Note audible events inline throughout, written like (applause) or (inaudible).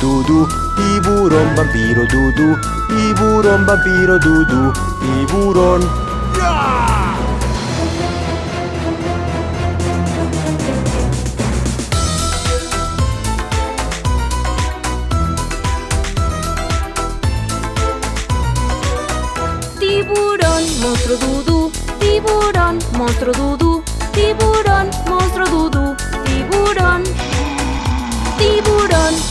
dudu, tiburon vampiro dudu, tiburon vampiro dudu, tiburon. Tiburon, Tiburón, dudu, tiburon, monstruo dudu, tiburon, monstruo dudu.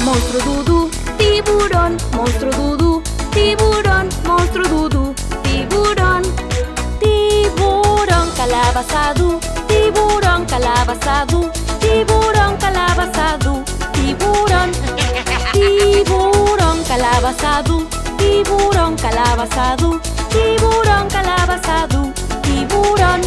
Monstruo dudú. Tiburón, monstruo dudú. Tiburón, monstruo dudú. Tiburón. Tiburón, calabazadú. Tiburón, calabazadú. Tiburón, calabazadú. Tiburón. Tiburón, calabazadú. Tiburón, calabazadú. Tiburón, calabazadú. Tiburón.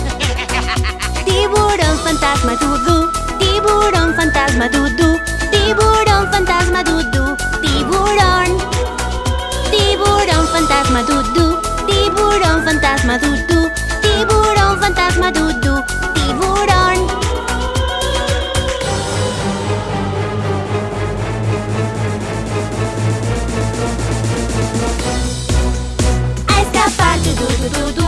Tiburón, fantasma dudú. Tiburón, fantasma dudú. Tiburón, fantasma dudú. Tiburón. Tiburón, fantasma dudú. Tiburón, fantasma dudú. Tiburón, fantasma dudú. Tiburón. A escapar, du du du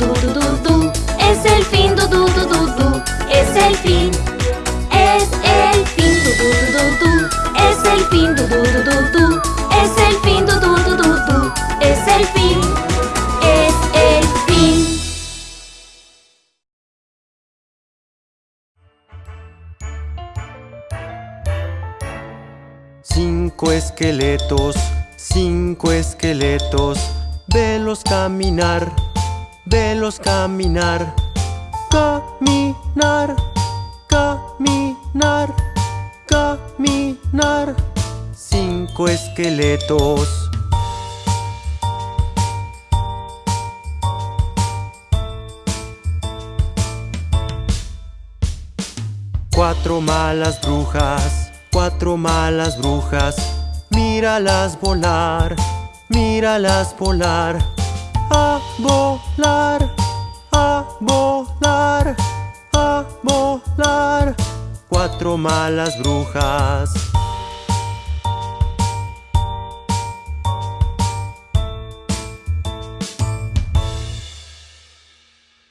du du du. Es el fin, du du du. Es el fin. Es el fin, du du. Es el fin, du du. Es el fin, du du. Es el fin. Es el fin. Cinco esqueletos, cinco esqueletos, velos caminar, velos caminar, caminar, caminar, caminar. Cinco esqueletos. Cuatro malas brujas, cuatro malas brujas, míralas volar, míralas volar, a volar, a volar, a volar. Cuatro malas brujas.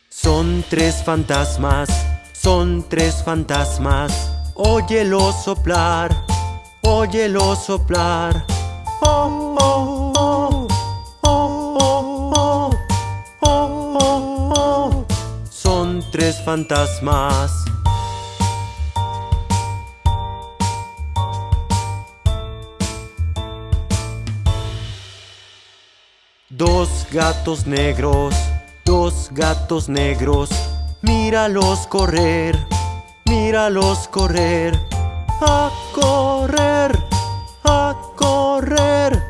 Son tres fantasmas, son tres fantasmas. Óyelo soplar, óyelo soplar. Oh, oh, tres fantasmas. Dos gatos negros, dos gatos negros, míralos correr, míralos correr, a correr, a correr,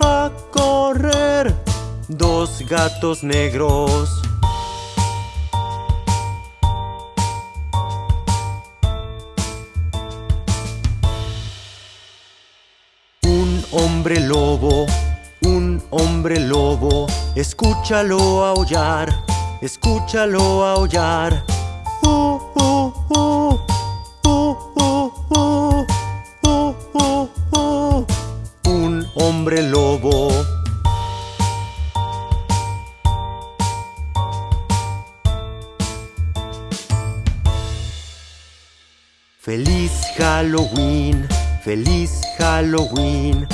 a correr. Dos gatos negros. hombre lobo, un hombre lobo, escúchalo aullar, escúchalo aullar. Uh uh uh, uh, uh, uh. Un hombre lobo. Feliz Halloween, feliz Halloween.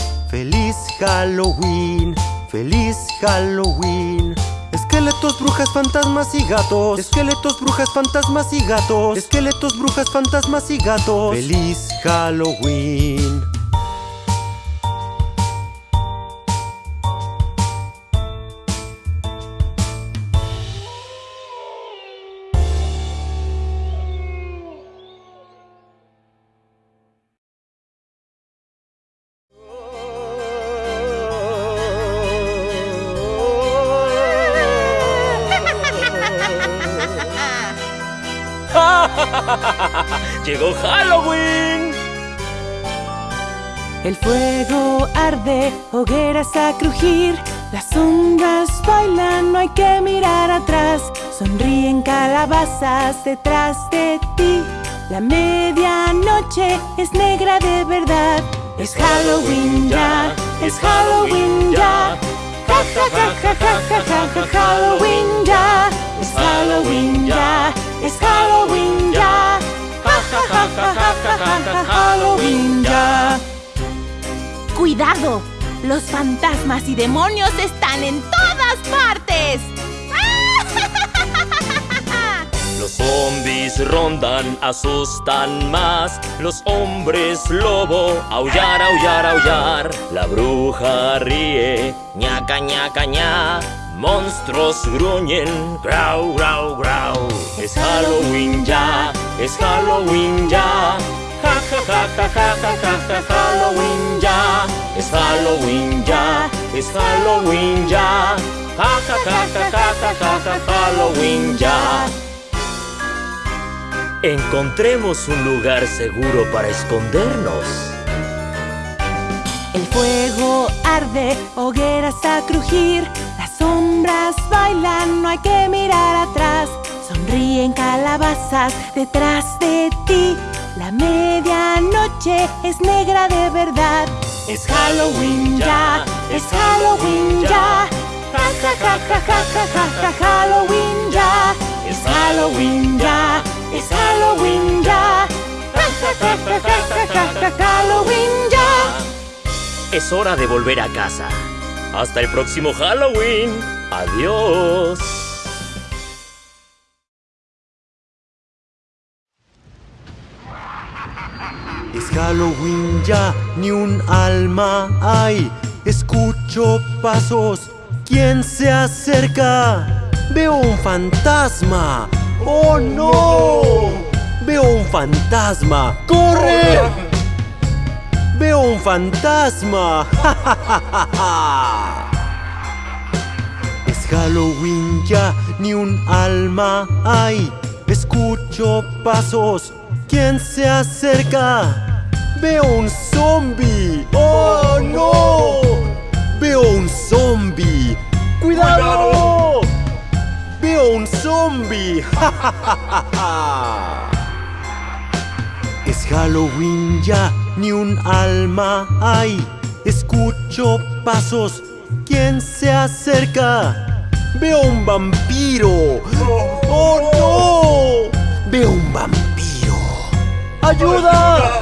Halloween, feliz Halloween. Esqueletos, brujas, fantasmas y gatos. Esqueletos, brujas, fantasmas y gatos. Esqueletos, brujas, fantasmas y gatos. Feliz Halloween. El fuego arde, hogueras a crujir. Las sombras bailan, no hay que mirar atrás. Sonríen calabazas detrás de ti. La medianoche es negra de verdad. Es Halloween ya, es Halloween ya. Ja ja ja ja ja ja ja ja Halloween ya. Es Halloween ya, es Halloween ya. Ja ja ja ja ja ja ja Halloween ya. ¡Cuidado! Los fantasmas y demonios están en todas partes. (laughs) Los zombies rondan, asustan más. Los hombres lobo, aullar, aullar, aullar. La bruja ríe, ñaca, ñaca, ña. Monstruos gruñen, grau, grau, grau. Es Halloween ya, es Halloween ya. Ja, ja, ja, ja, ja, ja, ja, ja, Halloween ya. Es Halloween ya, es Halloween ya. Ja, ja, ja, ja, ja, ja, ja, ja, Halloween ya. Encontremos un lugar seguro para escondernos. El fuego arde, hogueras a crujir. Las sombras bailan, no hay que mirar atrás. Sonríen calabazas detrás de ti. La medianoche es negra de verdad. Es Halloween ya, es Halloween ya. Ja ja ja ja ja ja ja ja Halloween ya. Es Halloween ya, es Halloween ya. Ja ja ja ja ja ja ja Halloween ya. Es hora de volver a casa. Hasta el próximo Halloween. Adiós. Es Halloween ya, ni un alma hay. Escucho pasos, ¿quién se acerca? Veo un fantasma. ¡Oh no! Veo un fantasma. ¡Corre! Veo un fantasma. ¡Ja, ja, ja, ja! Es Halloween ya, ni un alma hay. Escucho pasos, ¿quién se acerca? Veo un zombie. ¡Oh no! Veo un zombie. ¡Cuidado! Veo un zombie. (laughs) ¡Ja, ja, ja, ja! Es Halloween ya, ni un alma hay. Escucho pasos, ¿quién se acerca? Veo un vampiro. ¡Oh no! Veo un vampiro. ¡Ayuda!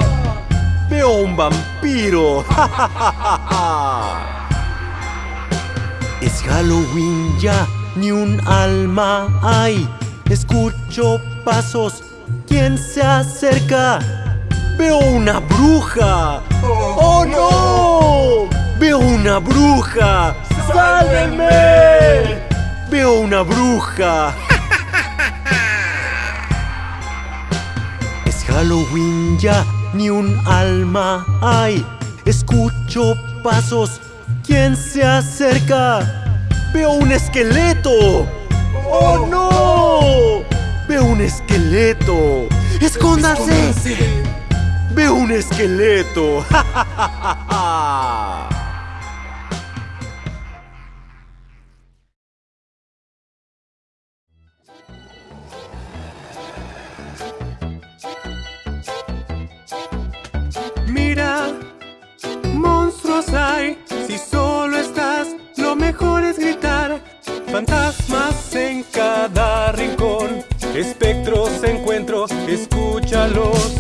Veo un vampiro. ¡Ja, ja, ja, ja, ja! Es Halloween ya, ni un alma hay. Escucho pasos, ¿quién se acerca? Veo una bruja. ¡Oh no! Veo una bruja. ¡Sálvenme! Veo una bruja. (laughs) Halloween ya, ni un alma hay. Escucho pasos, ¿quién se acerca? Veo un esqueleto. ¡Oh no! Veo un esqueleto. ¡Escóndase! Veo un esqueleto. (laughs) ¡Ja, ja, ja, ja, ja! Monstruos hay. Si solo estás, lo mejor es gritar. Fantasmas en cada rincón. Espectros encuentro, escúchalos.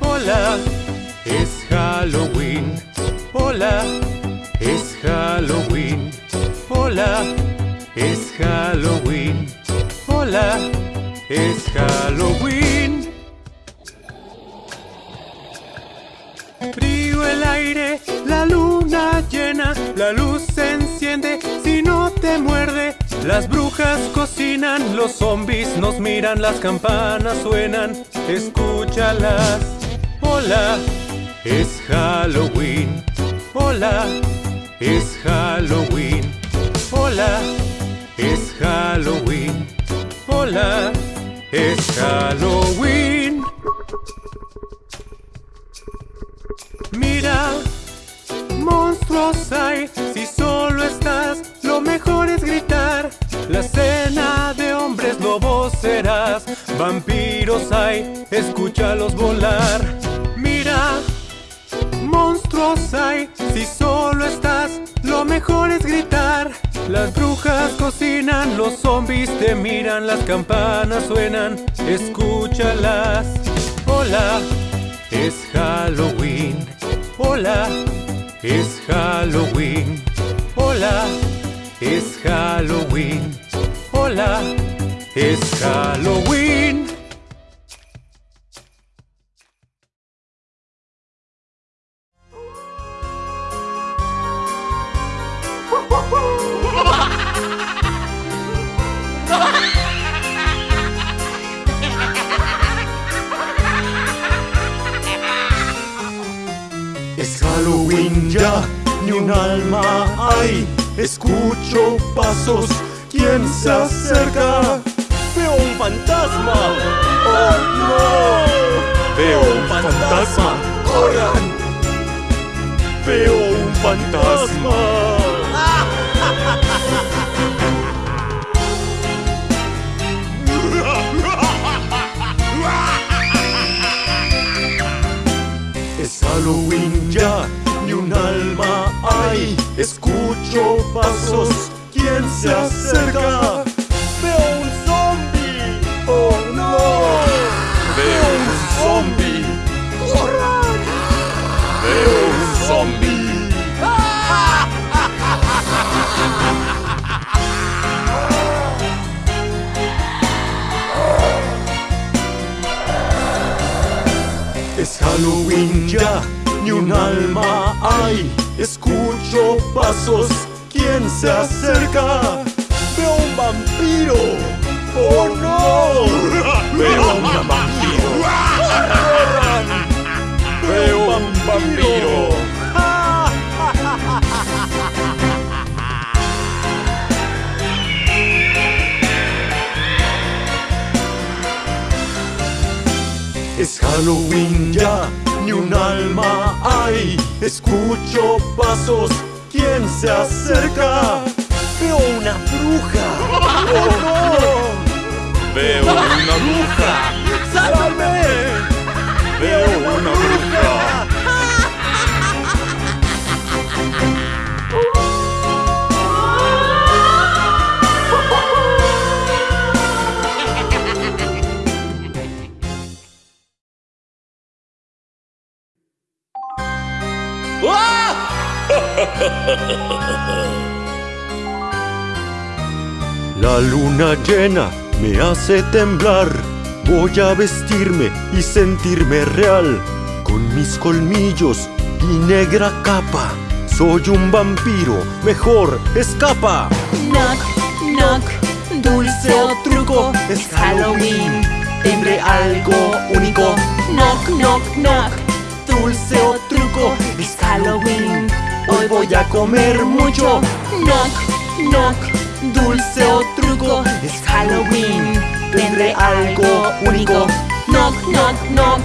Hola, es Halloween. Hola, es Halloween. Hola, es Halloween. Hola, es Halloween. Aire, la luna llena, la luz se enciende si no te muerde. Las brujas cocinan, los zombies nos miran, las campanas suenan, escúchalas. Hola, es Halloween. Hola, es Halloween. Hola, es Halloween. Hola, es Halloween. Monstruos hay, si solo estás, lo mejor es gritar. La cena de hombres lobos serás. Vampiros hay, escúchalos volar. Mira, monstruos hay, si solo estás, lo mejor es gritar. Las brujas cocinan, los zombies te miran, las campanas suenan, escúchalas. Hola, es Halloween. Hola, es Halloween. Hola, es Halloween. Hola, es Halloween. Ni un alma hay. Escucho pasos, ¿quién se acerca? Veo un fantasma. ¡Oh no! Veo un fantasma. ¡Corran! Veo un fantasma. (laughs) Es Halloween ya, un alma hay. Escucho pasos, ¿quién se acerca? Veo un zombie. ¡Oh no! Veo un zombie. ¡Corran! Veo un zombie. Es Halloween ya, ni un alma hay. Escucho pasos, ¿quién se acerca? Veo un vampiro. ¡Oh no! Veo un vampiro. ¡Corran! Veo un vampiro. Es Halloween ya, ni un alma hay. Escucho pasos, ¿quién se acerca? Veo una bruja. (laughs) ¡Oh no! Veo una bruja. ¡Sálvame! Veo una bruja. (laughs) La luna llena me hace temblar. Voy a vestirme y sentirme real. Con mis colmillos y negra capa. Soy un vampiro, mejor escapa. Knock, knock, dulce o truco, es Halloween. Tendré algo único. Knock, knock, knock, dulce o truco, es Halloween. Hoy voy a comer mucho. Knock, knock, dulce o truco, es Halloween. Tendré algo único. Knock, knock, knock,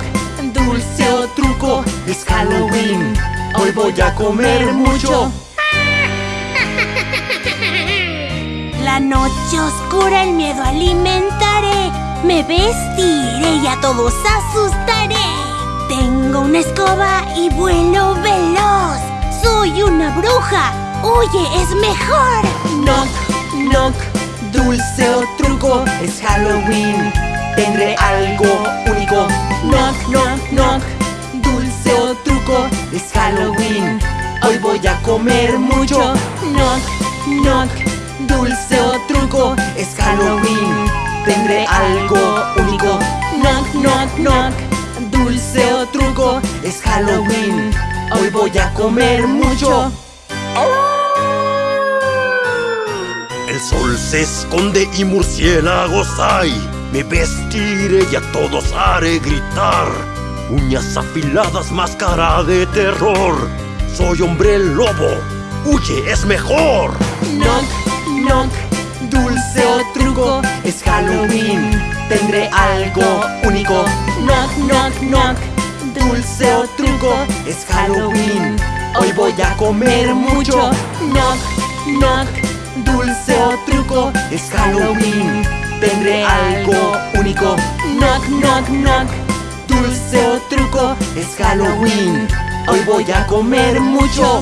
dulce o truco, es Halloween. Hoy voy a comer mucho. (laughs) La noche oscura el miedo alimentaré. Me vestiré y a todos asustaré. Tengo una escoba y vuelo veloz. Soy una bruja. Oye, es mejor. Knock, knock, dulce o truco, es Halloween. Tendré algo único. Knock, knock, knock, dulce o truco, es Halloween. Hoy voy a comer mucho. Knock, knock, dulce o truco, es Halloween. Tendré algo único. Knock, knock, knock, dulce o truco, es Halloween. Hoy voy a comer mucho. El sol se esconde y murciélagos hay. Me vestiré y a todos haré gritar. Uñas afiladas, máscara de terror. Soy hombre lobo. Huye, es mejor. Knock, knock, dulce o truco, es Halloween. Tendré algo único. Knock, knock, knock, dulce o truco, es Halloween. Hoy voy a comer mucho. Knock, knock, dulce o truco. Es Halloween. Tendré algo único. Knock, knock, knock. Dulce o truco. Es Halloween. Hoy voy a comer mucho.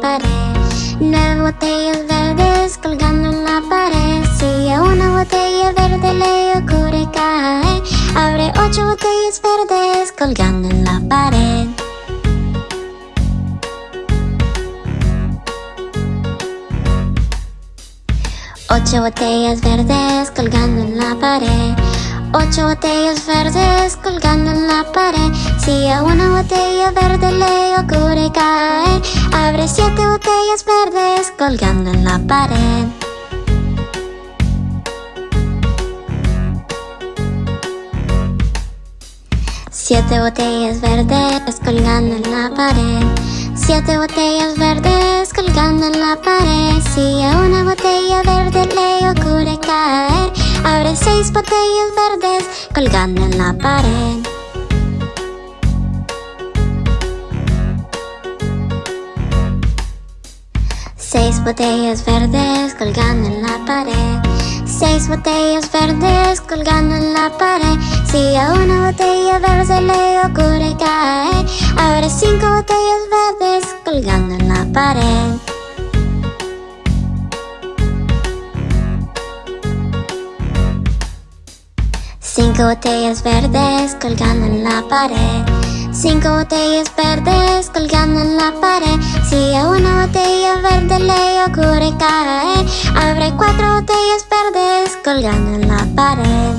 pared. Nueve botellas verdes colgando en la pared. Si a una botella verde le ocurre caer Abre ocho botellas verdes colgando en la pared. Ocho botellas verdes colgando en la pared Ocho botellas verdes colgando en la pared. Si a una botella verde le ocurre caer Abre siete botellas verdes colgando en la pared. Siete botellas verdes colgando en la pared. Siete botellas verdes colgando en la pared. Si a una botella verde le ocurre caer Abre seis botellas verdes colgando en la pared. Seis botellas verdes colgando en la pared. Seis botellas verdes colgando en la pared. Si a una botella verde le ocurre caer Abre cinco botellas verdes colgando en la pared Cinco botellas verdes colgando en la pared. Cinco botellas verdes colgando en la pared. Si a una botella verde le ocurre caer, abre cuatro botellas verdes colgando en la pared.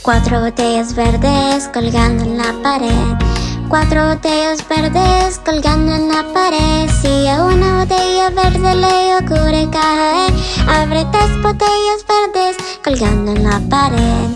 Cuatro botellas verdes colgando en la pared. Cuatro botellas verdes colgando en la pared. Si a una botella verde le ocurre caer, abre tres botellas verdes colgando en la pared.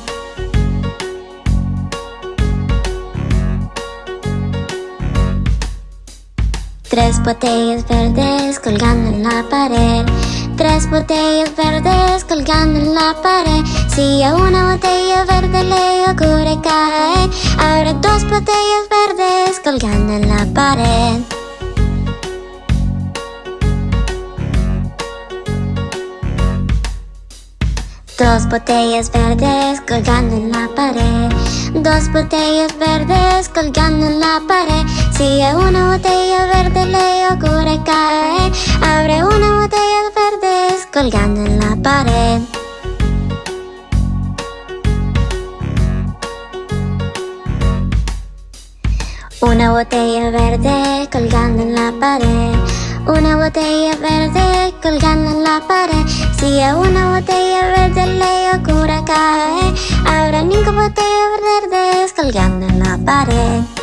Tres botellas verdes colgando en la pared. Tres botellas verdes colgando en la pared. Si a una botella verde le ocurre caer, abre dos botellas verdes colgando en la pared. Dos botellas verdes colgando en la pared. Dos botellas verdes colgando en la pared. Si a una botella verde le ocurre caer, abre una botella verdes colgando en la pared. Una botella verde colgando en la pared. Una botella verde colgando en la pared. Si a una botella verde le ocurre caer, habrá cinco botellas verdes colgando en la pared.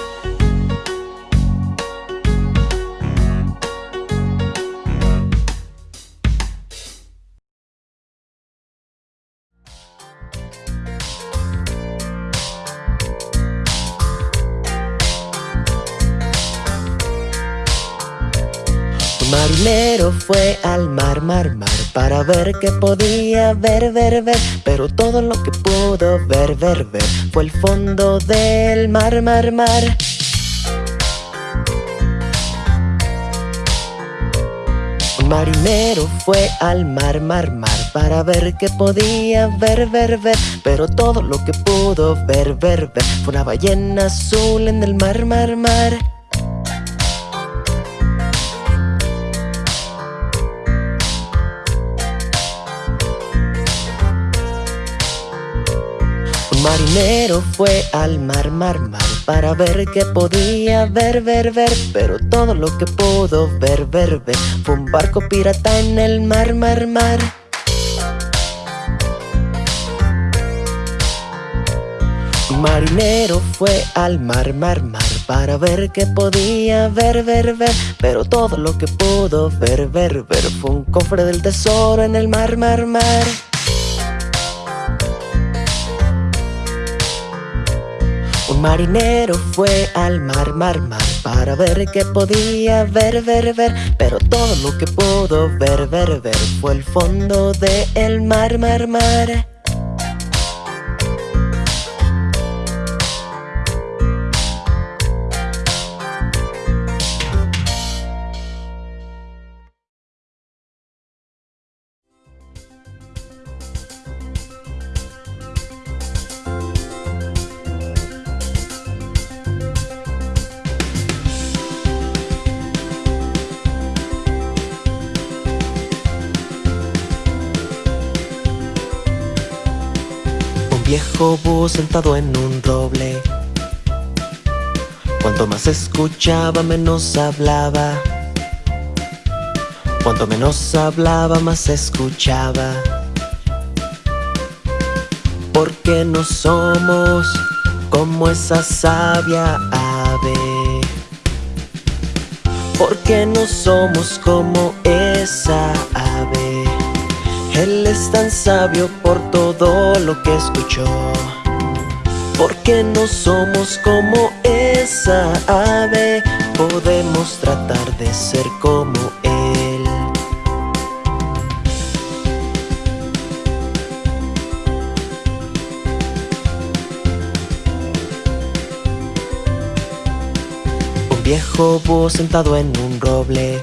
Un marinero fue al mar, mar, mar Para ver qué podía ver, ver, ver. Pero todo lo que pudo ver, ver, ver Fue el fondo del mar, mar, mar. Marinero fue al mar, mar, mar Para ver qué podía ver, ver, ver. Pero todo lo que pudo ver, ver, ver Fue una ballena azul en el mar, mar, mar Un marinero fue al mar, mar, mar Para ver qué podía ver, ver, ver Pero todo lo que pudo ver, ver, ver Fue un barco pirata en el mar, mar, mar. Marinero fue al mar, mar, mar Para ver qué podía ver, ver, ver Pero todo lo que pudo ver, ver, ver Fue un cofre del tesoro en el mar, mar, mar Marinero fue al mar, mar, mar Para ver qué podía ver, ver, ver. Pero todo lo que pudo ver, ver, ver Fue el fondo del mar, mar, mar sentado en un roble. Cuanto más escuchaba, menos hablaba. Cuanto menos hablaba, más escuchaba. Porque no somos como esa sabia ave. Porque no somos como esa ave. Él es tan sabio por todo lo que escuchó Porque no somos como esa ave Podemos tratar de ser como Él. Un viejo búho sentado en un roble.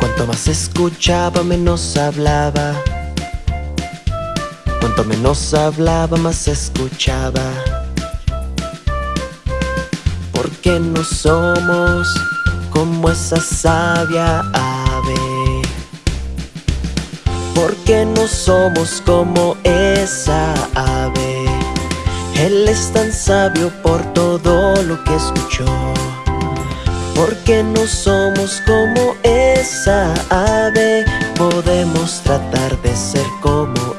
Cuanto más escuchaba, menos hablaba Cuanto menos hablaba, más escuchaba. Porque no somos como esa sabia ave. Porque no somos como esa ave. Él es tan sabio por todo lo que escuchó. Porque no somos como esa ave Podemos tratar de ser como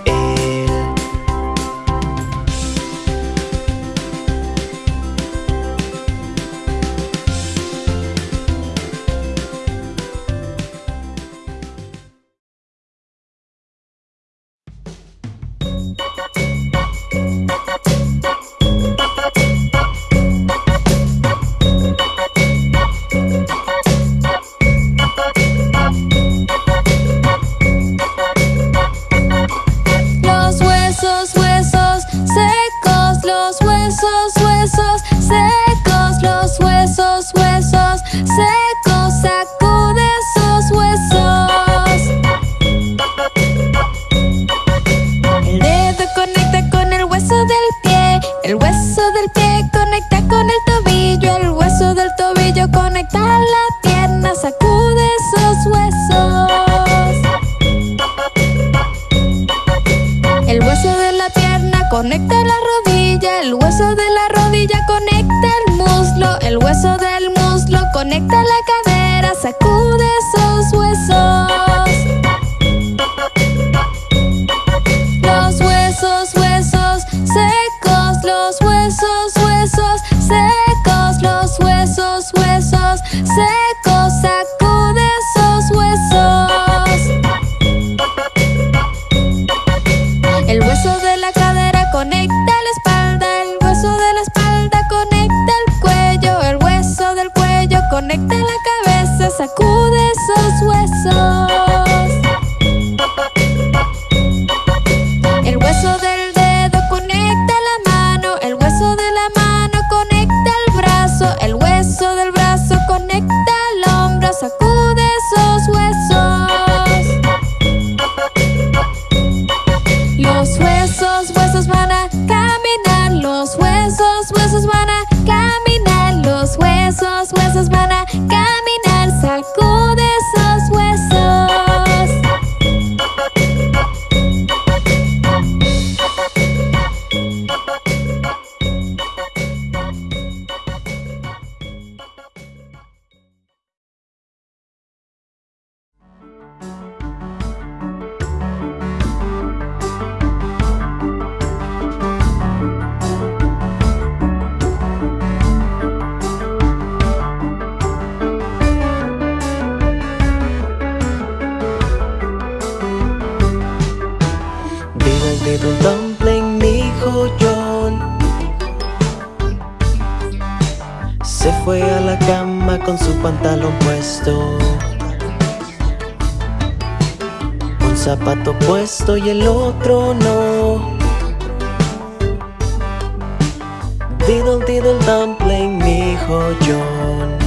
Conecta la fue a la cama con su pantalón puesto. Un zapato puesto y el otro no. Diddle diddle dumpling, mi hijo John.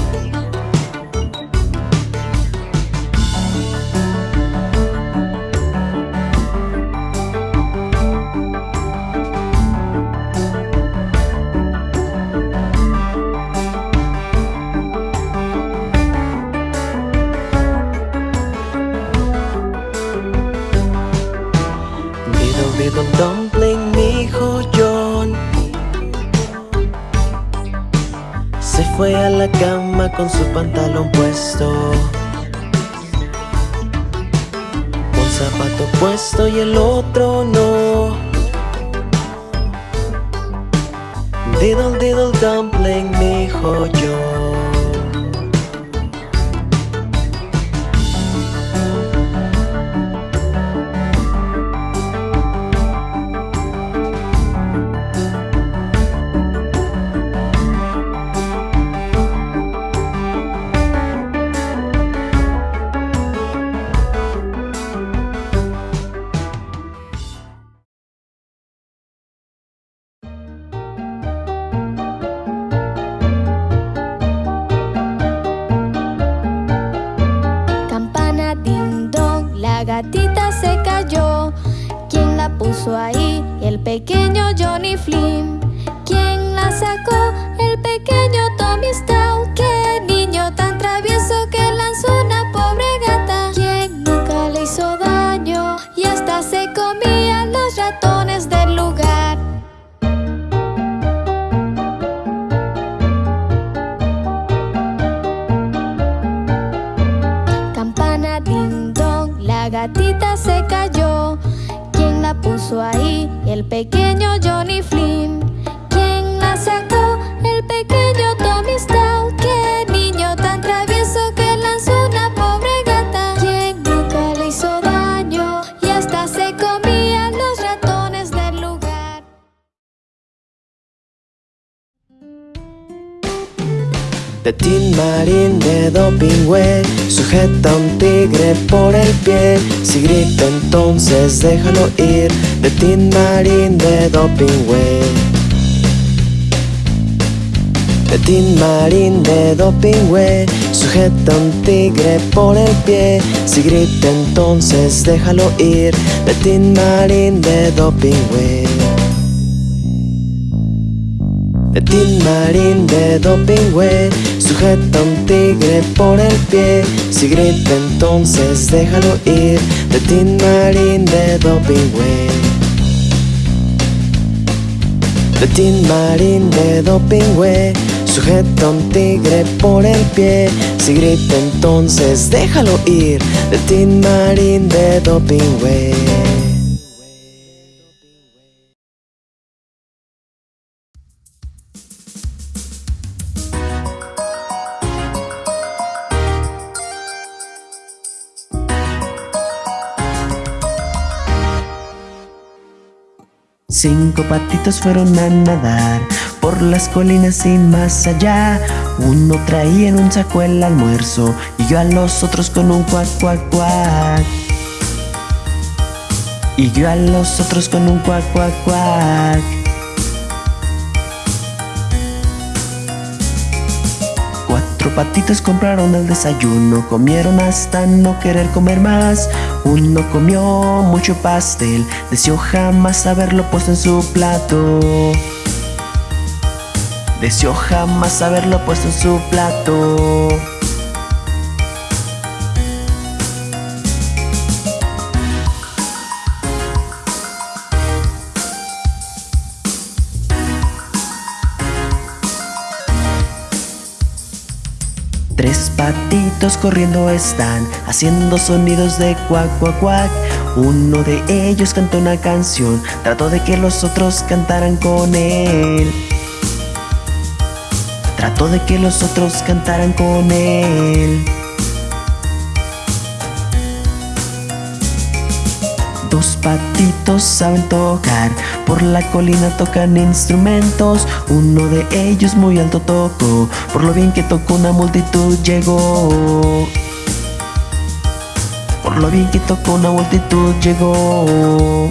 Soy el otro El pequeño Johnny Flynn. ¿Quién la sacó? El pequeño Tommy Stout. ¡Qué niño tan travieso que lanzó una pobre gata! ¿Quién nunca le hizo daño? Y hasta se comía los ratones del lugar. De Tin Marín de Dopingüe Sujeta a un tigre por el pie Si grita entonces déjalo ir De Tin Marín de Dopingüe De Tin Marín de Dopingüe Sujeta a un tigre por el pie. Si grita entonces déjalo ir. De Tin Marín de Dopingüe de Tin Marín de Dopingüe Sujeta a un tigre por el pie. Si grita entonces déjalo ir. De Tin Marín de Dopingüe De Tin Marín de Dopingüe Sujeta a un tigre por el pie. Si grita entonces déjalo ir. De Tin Marín de Dopingüe Cinco patitos fueron a nadar por las colinas y más allá. Uno traía en un saco el almuerzo y yo a los otros con un cuac, cuac, cuac. Y yo a los otros con un cuac, cuac, cuac. Cuatro patitos compraron el desayuno, comieron hasta no querer comer más. Uno comió mucho pastel, deseó jamás haberlo puesto en su plato. Deseó jamás haberlo puesto en su plato. Corriendo están, haciendo sonidos de cuac, cuac, cuac. Uno de ellos cantó una canción, trató de que los otros cantaran con él. Trató de que los otros cantaran con él. Dos patitos saben tocar, por la colina tocan instrumentos. Uno de ellos muy alto tocó, por lo bien que tocó una multitud llegó. Por lo bien que tocó una multitud llegó.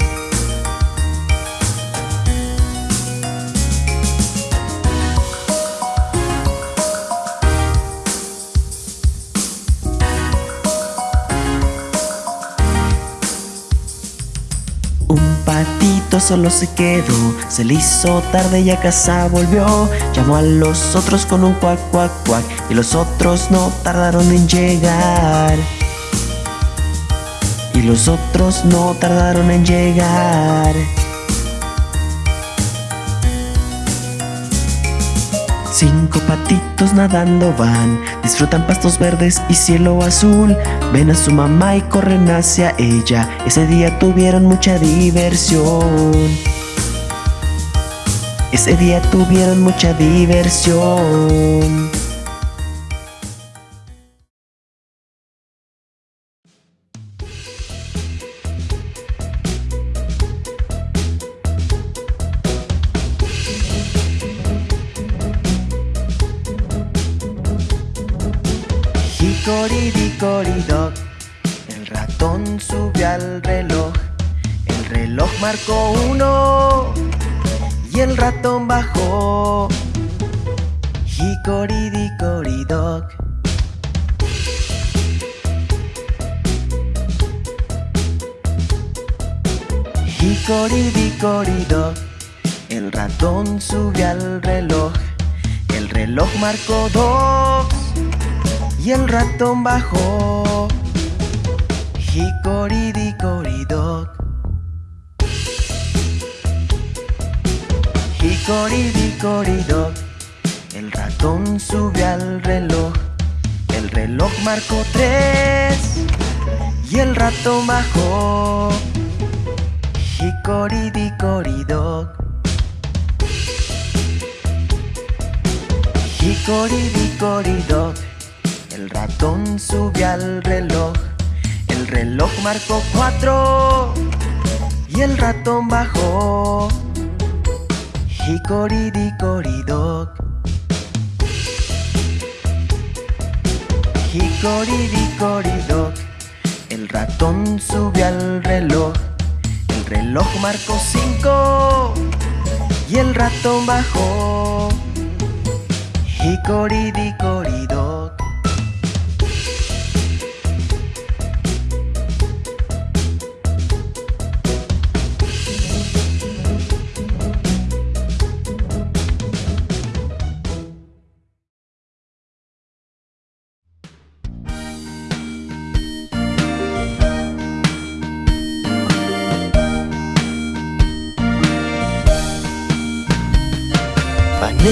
Solo se quedó, se le hizo tarde y a casa volvió. Llamó a los otros con un cuac, cuac, cuac, y los otros no tardaron en llegar. Y los otros no tardaron en llegar. Cinco patitos nadando van, disfrutan pastos verdes y cielo azul. Ven a su mamá y corren hacia ella. Ese día tuvieron mucha diversión. Ese día tuvieron mucha diversión. Marcó dos y el ratón bajó. Hickory-dickory-dock. Hickory-dickory-dock. El ratón subió al reloj. El reloj marcó tres y el ratón bajó. Hicoridicoridoc. Hicoridicoridoc. El ratón subió al reloj. El reloj marcó cuatro y el ratón bajó. Hicoridicoridoc. Hicoridicoridoc. El ratón subió al reloj. El reloj marcó cinco y el ratón bajó. ひこりびこり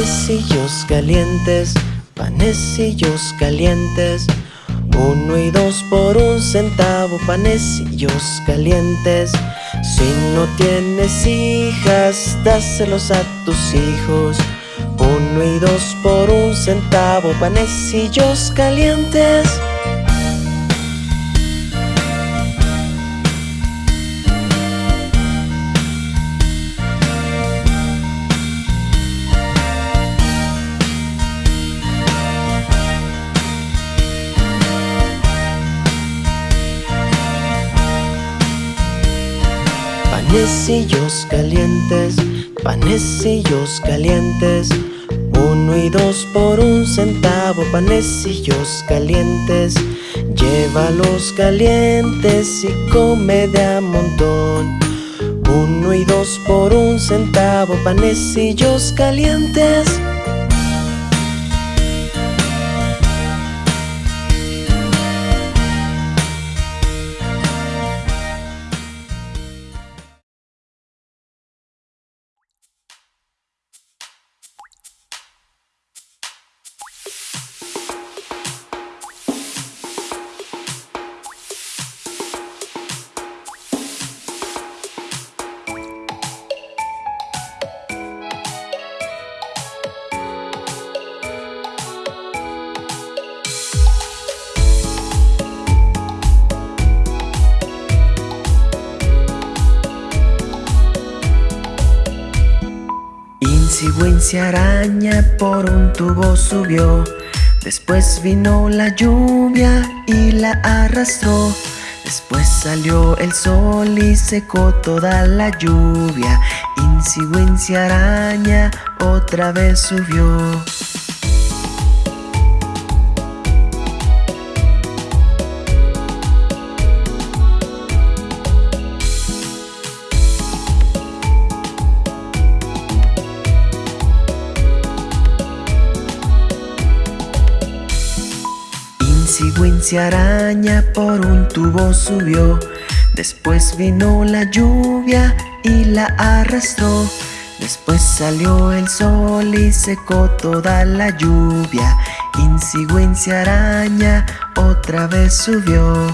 Panecillos calientes, panecillos calientes. Uno y dos por un centavo, panecillos calientes. Si no tienes hijas, dáselos a tus hijos. Uno y dos por un centavo, panecillos calientes. Panecillos calientes, panecillos calientes. Uno y dos por un centavo, panecillos calientes. Llévalos calientes y come de a montón. Uno y dos por un centavo, panecillos calientes. Insigüencia araña por un tubo subió. Después vino la lluvia y la arrastró. Después salió el sol y secó toda la lluvia. Insigüencia araña otra vez subió. Insigüencia araña por un tubo subió. Después vino la lluvia y la arrastró. Después salió el sol y secó toda la lluvia. Insigüencia araña otra vez subió.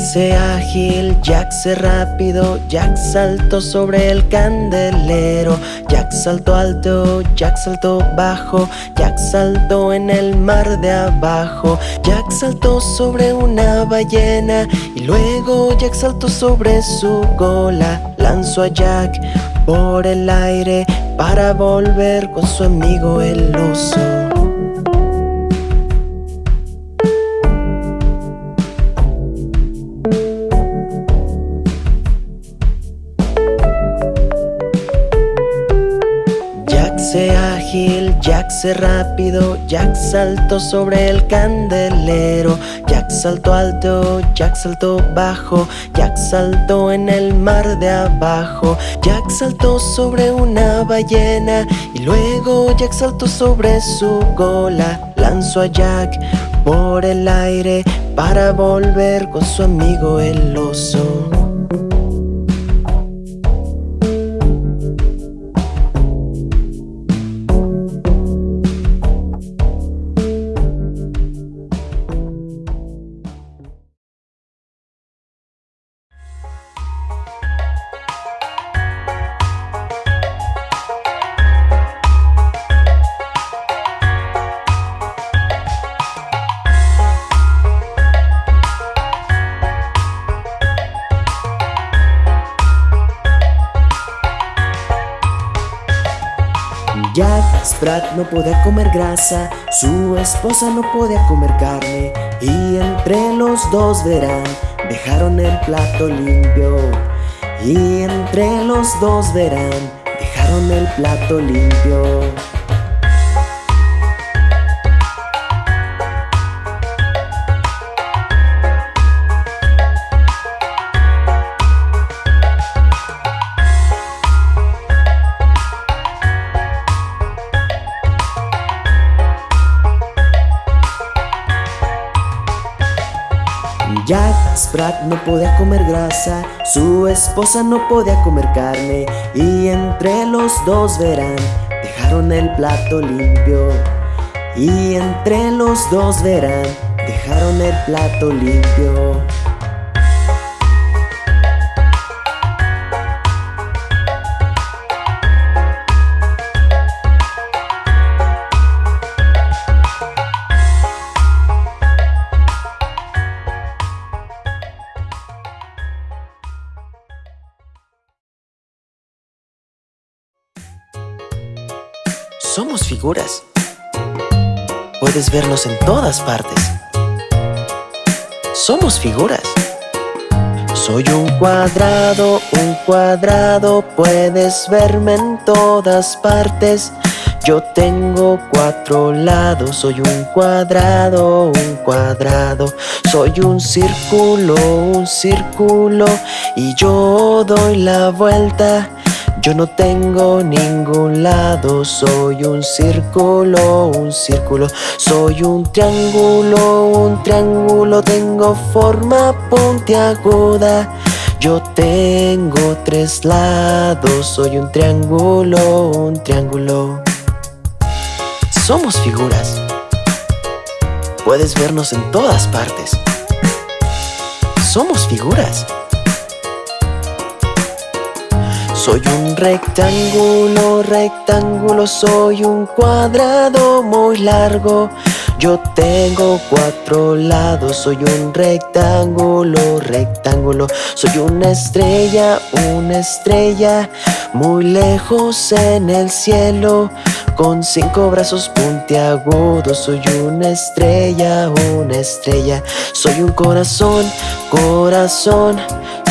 Se ágil, Jack se rápido, Jack saltó sobre el candelero, Jack saltó alto, Jack saltó bajo, Jack saltó en el mar de abajo, Jack saltó sobre una ballena y luego Jack saltó sobre su cola, lanzó a Jack por el aire para volver con su amigo el oso. Rápido, Jack saltó sobre el candelero, Jack saltó alto, Jack saltó bajo, Jack saltó en el mar de abajo, Jack saltó sobre una ballena y luego Jack saltó sobre su cola, lanzó a Jack por el aire para volver con su amigo el oso. No podía comer grasa, su esposa no podía comer carne y entre los dos verán, dejaron el plato limpio. Y entre los dos verán, dejaron el plato limpio. No podía comer grasa, su esposa no podía comer carne y entre los dos verán, dejaron el plato limpio. Y entre los dos verán, dejaron el plato limpio. Puedes vernos en todas partes. Somos figuras. Soy un cuadrado, un cuadrado, puedes verme en todas partes. Yo tengo cuatro lados, soy un cuadrado, un cuadrado. Soy un círculo, un círculo, y yo doy la vuelta. Yo no tengo ningún lado, soy un círculo, un círculo, soy un triángulo, un triángulo, tengo forma puntiaguda. Yo tengo tres lados, soy un triángulo, un triángulo. Somos figuras. Puedes vernos en todas partes. Somos figuras. Soy un rectángulo, rectángulo, soy un cuadrado muy largo. Yo tengo cuatro lados, soy un rectángulo, rectángulo. Soy una estrella, una estrella, muy lejos en el cielo. Con cinco brazos puntiagudos, soy una estrella, una estrella. Soy un corazón, corazón.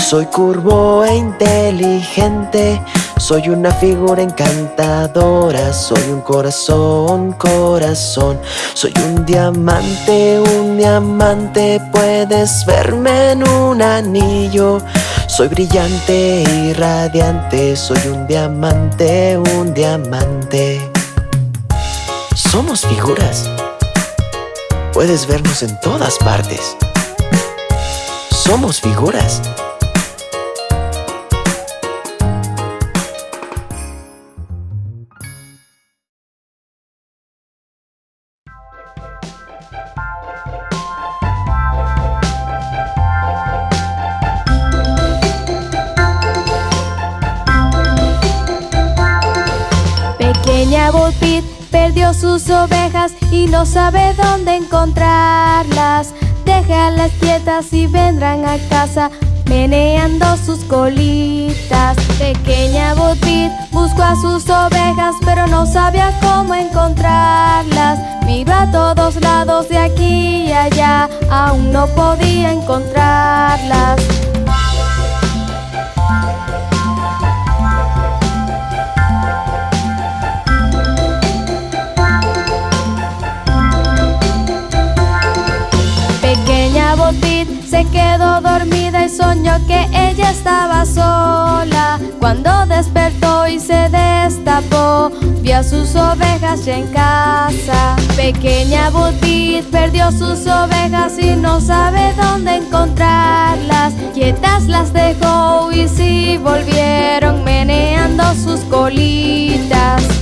Soy curvo e inteligente, soy una figura encantadora, soy un corazón, corazón, soy un diamante, un diamante, puedes verme en un anillo. Soy brillante y radiante, soy un diamante, un diamante. Somos figuras. Puedes vernos en todas partes. Somos figuras. Sus ovejas y no sabe dónde encontrarlas. Déjalas quietas y vendrán a casa meneando sus colitas. Pequeña Bo Peep buscó a sus ovejas pero no sabía cómo encontrarlas. Miró a todos lados de aquí y allá, aún no podía encontrarlas. Quedó dormida y soñó que ella estaba sola. Cuando despertó y se destapó, vio a sus ovejas ya en casa. Pequeña Butit perdió sus ovejas y no sabe dónde encontrarlas. Quietas las dejó y si volvieron meneando sus colitas.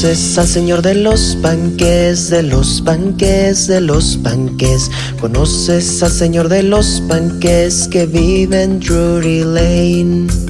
Conoces al señor de los panques, de los panques, de los panques. Conoces al señor de los panques que vive en Drury Lane.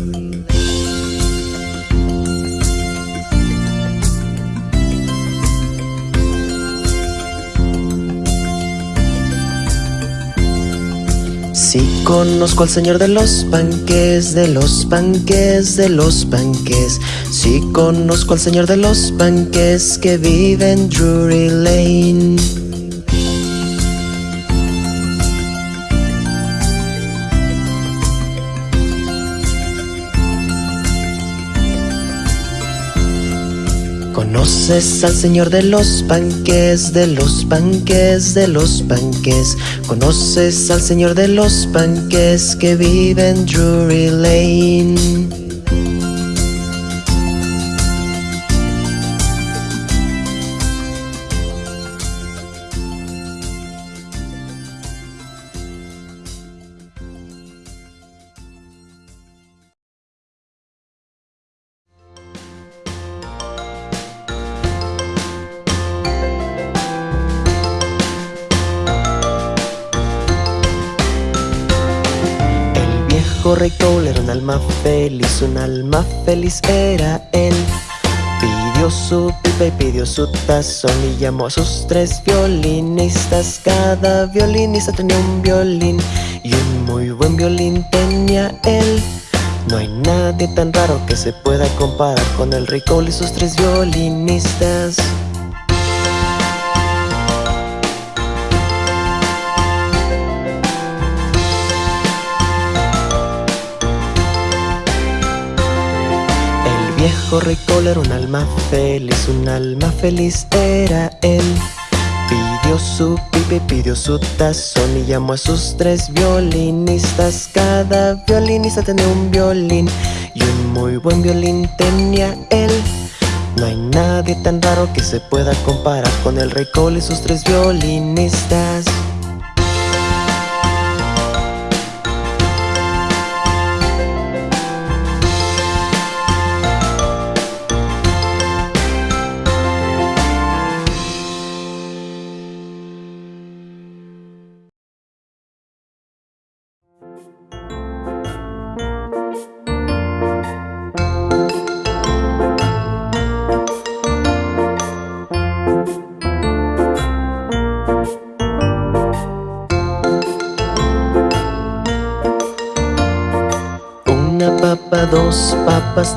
Conozco al señor de los panques, de los panques, de los panques. Sí conozco al señor de los panques que vive en Drury Lane. Conoces al señor de los panques, de los panques, de los panques. Conoces al señor de los panques que vive en Drury Lane. Cole era un alma feliz, un alma feliz era él. Pidió su pipa y pidió su tazón y llamó a sus tres violinistas. Cada violinista tenía un violín y un muy buen violín tenía él. No hay nadie tan raro que se pueda comparar con el rey Cole y sus tres violinistas. Viejo rey Cole era un alma feliz, un alma feliz era él. Pidió su pipa y pidió su tazón y llamó a sus tres violinistas. Cada violinista tenía un violín y un muy buen violín tenía él. No hay nadie tan raro que se pueda comparar con el rey Cole y sus tres violinistas.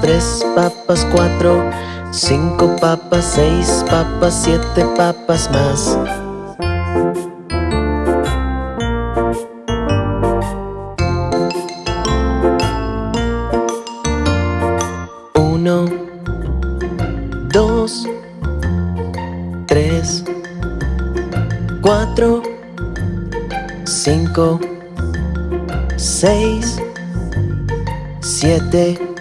Tres papas, cuatro, cinco papas, seis papas, siete papas más. Uno, dos, tres, cuatro, cinco, seis, siete.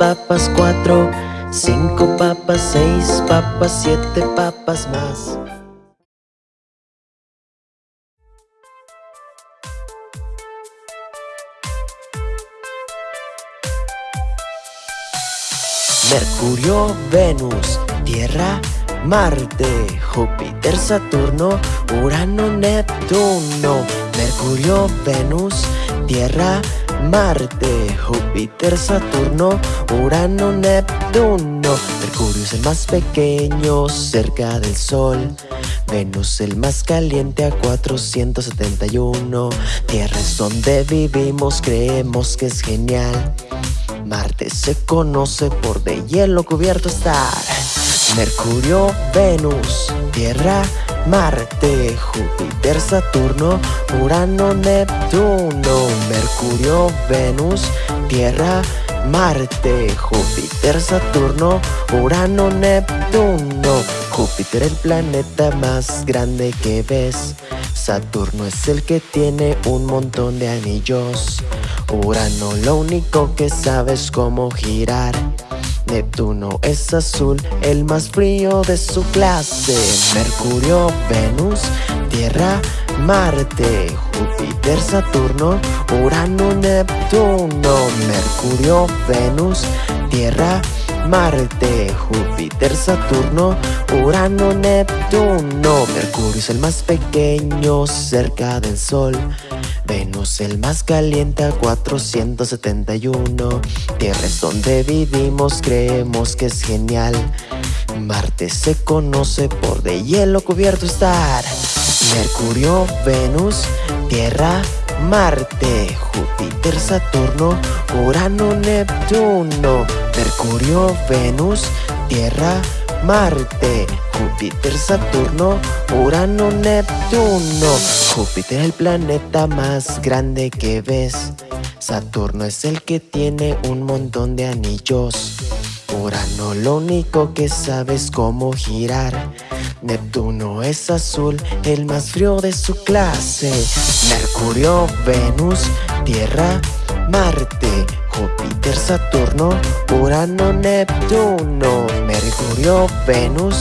Papas, cuatro, cinco papas, seis papas, siete papas más. Mercurio, Venus, Tierra, Marte, Júpiter, Saturno, Urano, Neptuno. Mercurio, Venus, Tierra, Marte, Júpiter, Saturno, Urano, Neptuno. Mercurio es el más pequeño cerca del Sol. Venus el más caliente a 471. Tierra es donde vivimos, creemos que es genial. Marte se conoce por de hielo cubierto estar. Mercurio, Venus, Tierra, Marte, Júpiter, Saturno, Urano, Neptuno. Mercurio, Venus, Tierra, Marte, Júpiter, Saturno, Urano, Neptuno. Júpiter el planeta más grande que ves. Saturno es el que tiene un montón de anillos. Urano lo único que sabe es cómo girar. Neptuno es azul, el más frío de su clase. Mercurio, Venus, Tierra, Marte, Júpiter, Saturno, Urano, Neptuno. Mercurio, Venus, Tierra, Marte, Júpiter, Saturno, Urano, Neptuno. Mercurio es el más pequeño cerca del Sol. Venus el más caliente a 471 Tierra es donde vivimos, creemos que es genial. Marte se conoce por de hielo cubierto estar. Mercurio, Venus, Tierra, Marte, Júpiter, Saturno, Urano, Neptuno. Mercurio, Venus, Tierra, Marte, Júpiter, Saturno, Urano, Neptuno. Júpiter el planeta más grande que ves. Saturno es el que tiene un montón de anillos. Urano lo único que sabe es cómo girar. Neptuno es azul, el más frío de su clase. Mercurio, Venus, Tierra, Marte, Júpiter, Saturno, Urano, Neptuno, Mercurio, Venus,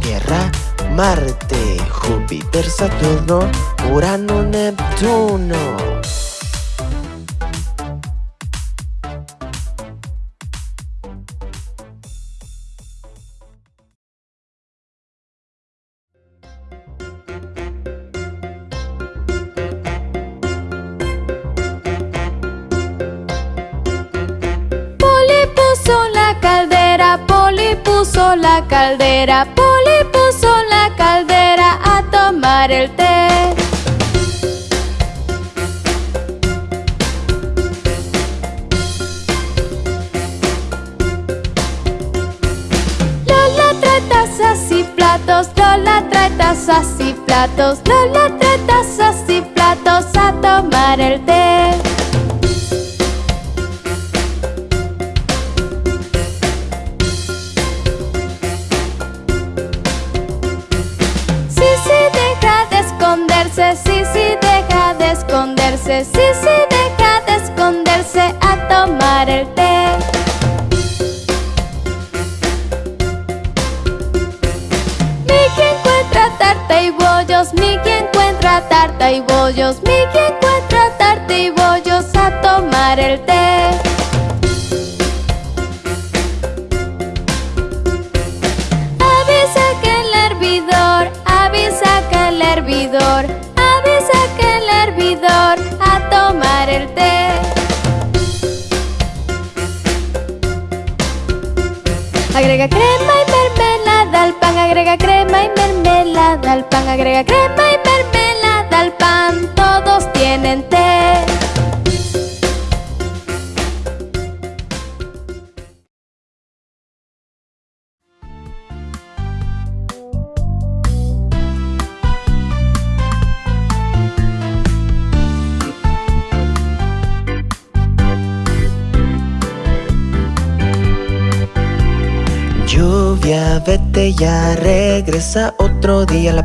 Tierra, Marte, Júpiter, Saturno, Urano, Neptuno. La caldera, Poli puso la caldera a tomar el té. Lola trae tazas y platos, Lola trae tazas y platos, Lola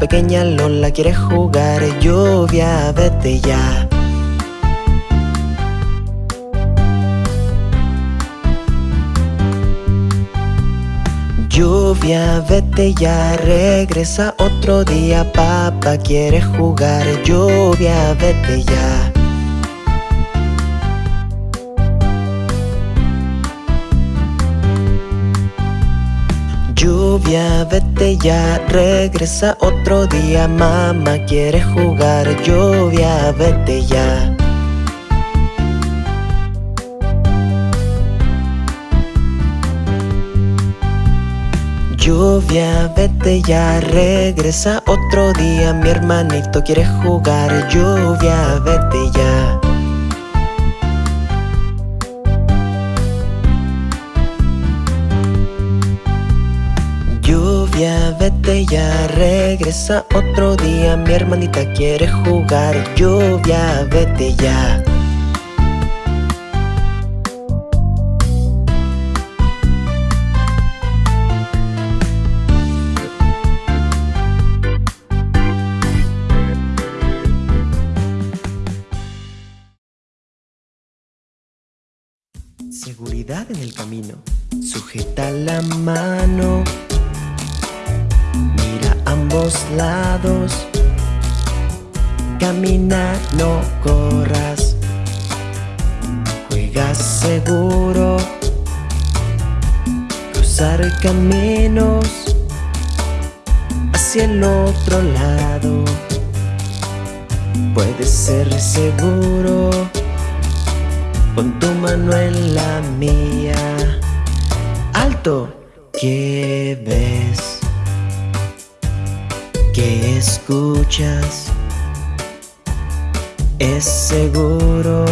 pequeña Lola quiere jugar Lluvia, vete ya. Lluvia, vete ya, regresa otro día Papá quiere jugar Lluvia, vete ya Lluvia, vete ya, regresa otro día Mamá quiere jugar Lluvia, vete ya. Lluvia, vete ya, regresa otro día Mi hermanito quiere jugar Lluvia, vete ya vete ya, regresa otro día. Mi hermanita quiere jugar Lluvia, vete ya. Seguridad en el camino. Sujeta la mano ambos lados. Camina, no corras. Juega seguro. Cruzar caminos Hacia el otro lado. Puedes ser seguro Pon tu mano en la mía. Alto, ¿qué ves? ¿Qué escuchas? Es seguro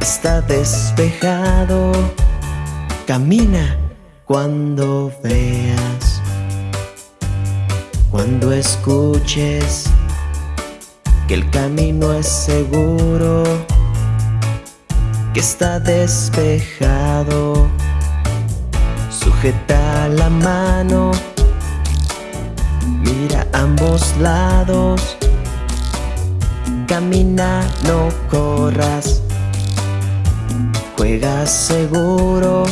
Está despejado Camina cuando veas Cuando escuches Que el camino es seguro que está despejado Sujeta la mano Mira ambos lados. Camina, no corras. Juega seguro.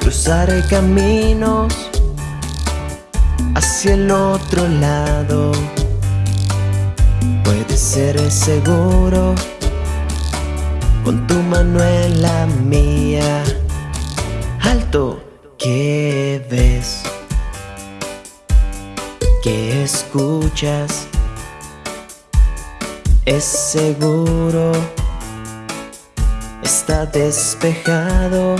Cruzar caminos Hacia el otro lado. Puede ser seguro Pon tu mano en la mía. Alto, ¿qué ves? ¿Qué escuchas? Es seguro Está despejado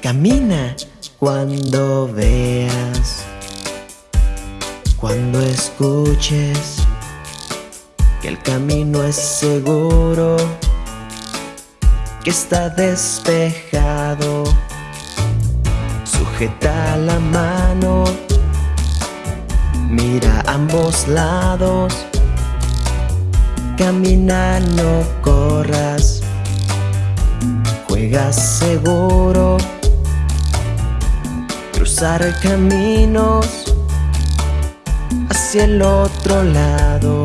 Camina cuando veas Cuando escuches Que el camino es seguro que está despejado Sujeta la mano Mira ambos lados. Camina, no corras. Juega seguro. Cruzar caminos Hacia el otro lado.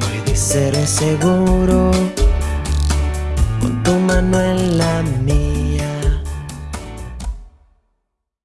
Puede ser seguro. Pon tu mano en la mía